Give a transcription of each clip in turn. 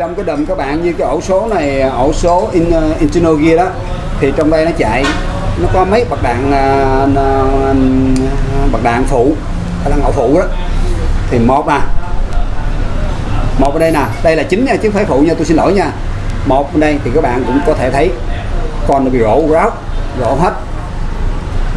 trong cái đầm các bạn như cái ổ số này ổ số in, ờ, uh, internal gear đó thì trong đây nó chạy nó có mấy bậc đạn uh, bậc đạn phụ hay là phụ đó. Thì một à một ở đây nè đây là chính nha chứ không phải phụ nha tôi xin lỗi nha. Một ở đây thì các bạn cũng có thể thấy con nó bị rỗ ráo rỗ hết.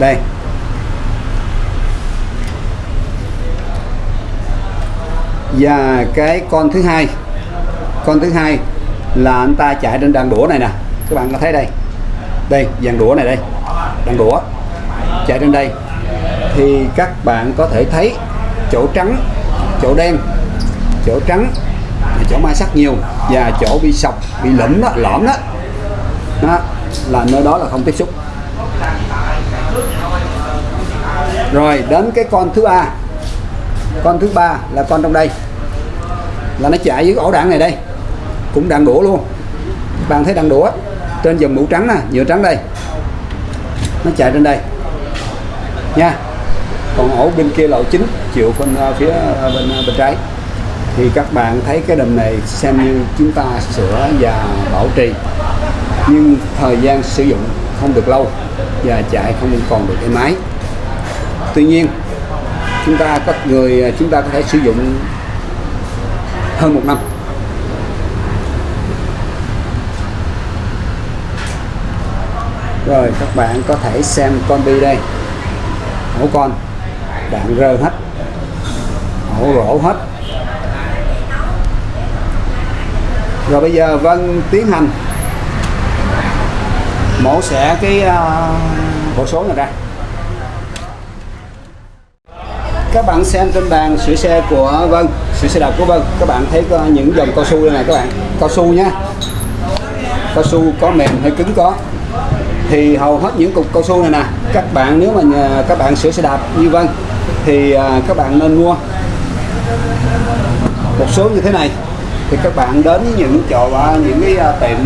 Đây. Và cái con thứ hai con thứ hai là anh ta chạy trên đàn đũa này nè. Các bạn có thấy đây? Đây dàn đũa này đây. Đàn đũa. Chạy trên đây. Thì các bạn có thể thấy chỗ trắng chỗ đen chỗ trắng là chỗ ma sắc nhiều và chỗ bị sọc bị lẫm đó lõm đó, đó là nơi đó là không tiếp xúc. Rồi đến cái con thứ ba. Con thứ ba là con trong đây. Là nó chạy dưới ổ đạn này đây cũng đạn đổ luôn. Bạn thấy đạn đổ trên dòng mũ trắng nè nhựa trắng đây. Nó chạy trên đây. Nha. Còn ổ bên kia lộ chính chịu bên à, phía à, bên à, bên trái. Thì các bạn thấy cái đầm này xem như chúng ta sửa và bảo trì. Nhưng thời gian sử dụng không được lâu và chạy không còn được cái máy tuy nhiên, chúng ta có người chúng ta có thể sử dụng hơn một năm. Rồi các bạn có thể xem con bi đây. Ổ con. Đạn rơ hết. Ổ rổ hết. Rồi bây giờ Vân tiến hành. Mổ xẻ cái uh, bộ số này ra. Các bạn xem trên bàn sửa xe của Vân sửa xe đạp của Vân. Các bạn thấy có những dòng cao su đây này các bạn. Cao su nhé cao su có mềm hay cứng có thì hầu hết những cục cao su này nè các bạn nếu mà nhà, các bạn sửa xe đạp như Vân thì à, các bạn nên mua một số như thế này. Thì các bạn đến những chỗ à, những cái à, tiệm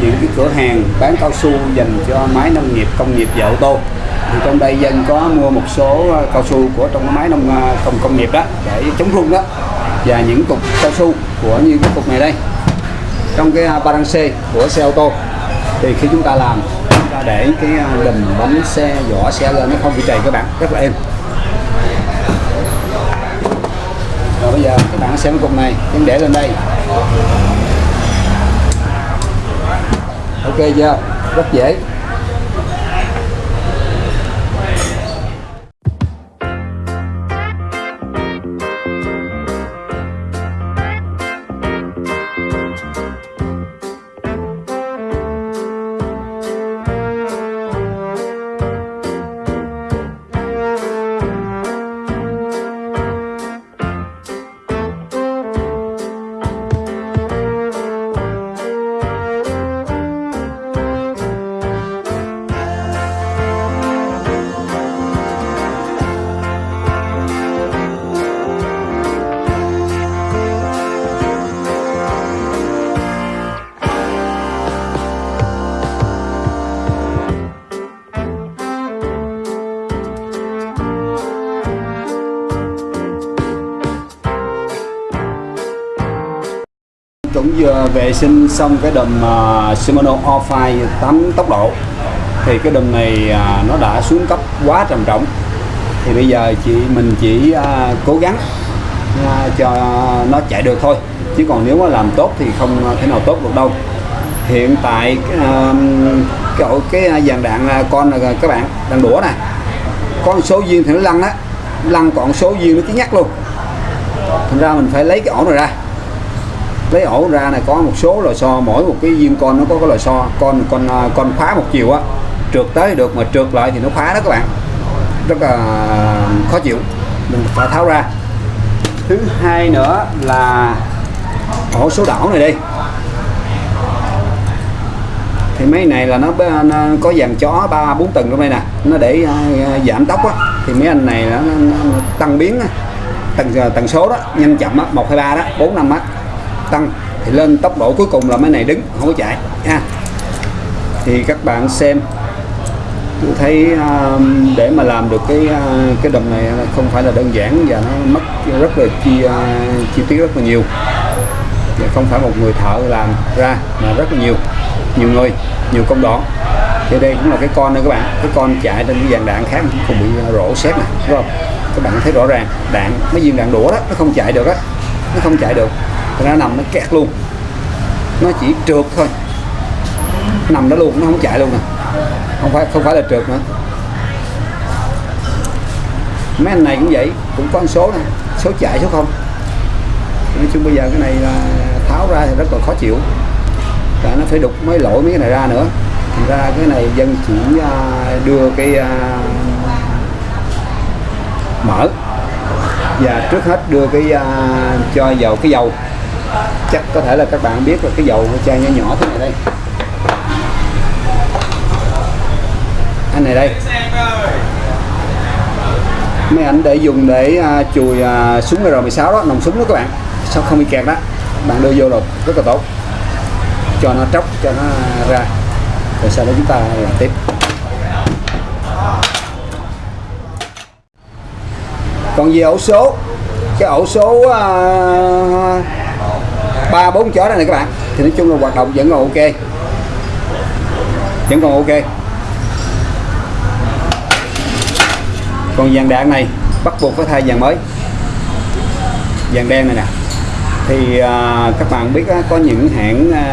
những cái cửa hàng bán cao su dành cho máy nông nghiệp công nghiệp và ô tô. Thì trong đây dân có mua một số à, cao su của trong cái máy nông công công nghiệp đó để chống rung đó và những cục cao su của như cái cục này đây trong cái ba của xe ô tô. Thì khi chúng ta làm để cái à, đùm bánh xe, vỏ xe lên nó không bị trầy các bạn, rất là êm. Rồi bây giờ các bạn xem cái cục này, em để lên đây. Ok chưa? Rất dễ. Cũng vừa vệ sinh xong cái đầm uh, Shimano All-Fire 8 tốc độ thì cái đầm này uh, nó đã xuống cấp quá trầm trọng. Thì bây giờ chị mình chỉ uh, cố gắng uh, cho nó chạy được thôi. Chứ còn nếu mà làm tốt thì không thể nào tốt được đâu. Hiện tại uh, cái cái dàn đạn con là các bạn đang đũa nè. Có số viên thì nó lăn á lăn còn số viên nó chí nhắc luôn. Thành ra mình phải lấy cái ổ này ra lấy ổ ra này có một số lò xo mỗi một cái viên con nó có cái lò xo. Con con à, con khóa một chiều á trượt tới được mà trượt lại thì nó khóa đó các bạn. Rất là khó chịu. Mình phải tháo ra. Thứ hai nữa là ổ số đảo này đi. Thì mấy này là nó, nó có dàn chó ba bốn tầng trong đây nè. Nó để uh, giảm tốc á. Thì mấy anh này nó, nó, nó tăng biến á. Tầng à, tần số đó nhanh chậm á. Một hai ba đó bốn năm á tăng thì lên tốc độ cuối cùng là mấy này đứng không có chạy ha. Thì các bạn xem tôi thấy um, để mà làm được cái uh, cái đầm này không phải là đơn giản và nó mất rất là chi uh, chi tiết rất là nhiều. Và không phải một người thợ làm ra mà rất là nhiều nhiều người nhiều công đoạn. Thì đây cũng là cái con nữa các bạn cái con chạy trên cái dàn đạn khác cũng không bị rổ xét này đúng không? Các bạn thấy rõ ràng đạn mấy viên đạn đũa đó nó không chạy được á nó không chạy được nó nằm nó kẹt luôn. Nó chỉ trượt thôi. Nằm đó luôn, nó không chạy luôn nè. Không phải không phải là trượt nữa. Mấy anh này cũng vậy, cũng có một số này số chạy, số không. Nói chung bây giờ cái này là tháo ra thì rất là khó chịu. Tại nó phải đục mấy lỗi mấy cái này ra nữa. Thành ra cái này dân chỉ à, đưa cái à, mở. Và trước hết đưa cái à, cho dầu cái dầu chắc có thể là các bạn biết là cái dầu chai nhỏ nhỏ thế này đây. Anh này đây. Mấy ảnh để dùng để à, chùi à, súng R16 đó nòng súng đó các bạn. Sao không bị kẹt đó bạn đưa vô rồi rất là tốt. Cho nó tróc cho nó ra. Rồi sau đó chúng ta làm tiếp. Còn về ổ số? Cái ổ số uh, ba bốn chó này, này các bạn. Thì nói chung là hoạt động vẫn còn ok. Vẫn còn ok. Còn dàn đạn này bắt buộc phải thay dàn mới. Dàn đen này nè. Thì à, các bạn biết á, có những hãng à,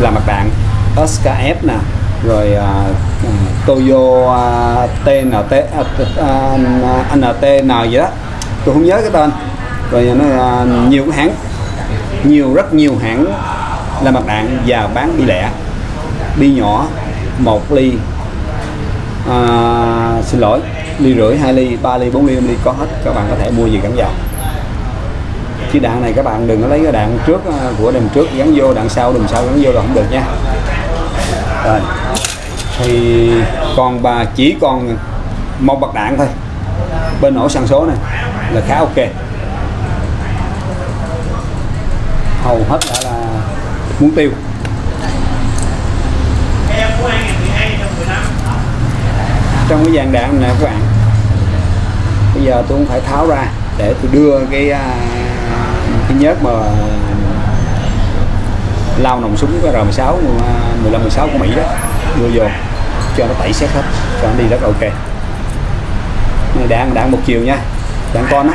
làm mặt đạn. SKF nè. Rồi à, Toyo à, TNT à, à, NTN gì đó. Tôi không nhớ cái tên rồi nó à, nhiều cái hãng nhiều rất nhiều hãng làm mặt đạn và bán bi lẻ. Bi nhỏ một ly à, xin lỗi ly rưỡi hai ly ba ly bốn ly 5 ly có hết. Các bạn có thể mua gì gắn vào. Chứ đạn này các bạn đừng có lấy cái đạn trước à, của đằng trước gắn vô đạn sau đằng sau gắn vô là không được nha. Rồi. Thì còn bà chỉ còn một bậc đạn thôi. Bên nổ sang số này là khá ok. Hầu hết đã là muốn tiêu. Trong cái dàn đạn này, các bạn, bây giờ tôi cũng phải tháo ra để tôi đưa cái à, cái nhớt mà lao nòng súng cái R16 15 16 của Mỹ đó, đưa vô, cho nó tẩy xét hết, cho nó đi rất ok. Này, đạn đạn một chiều nha, đạn con đó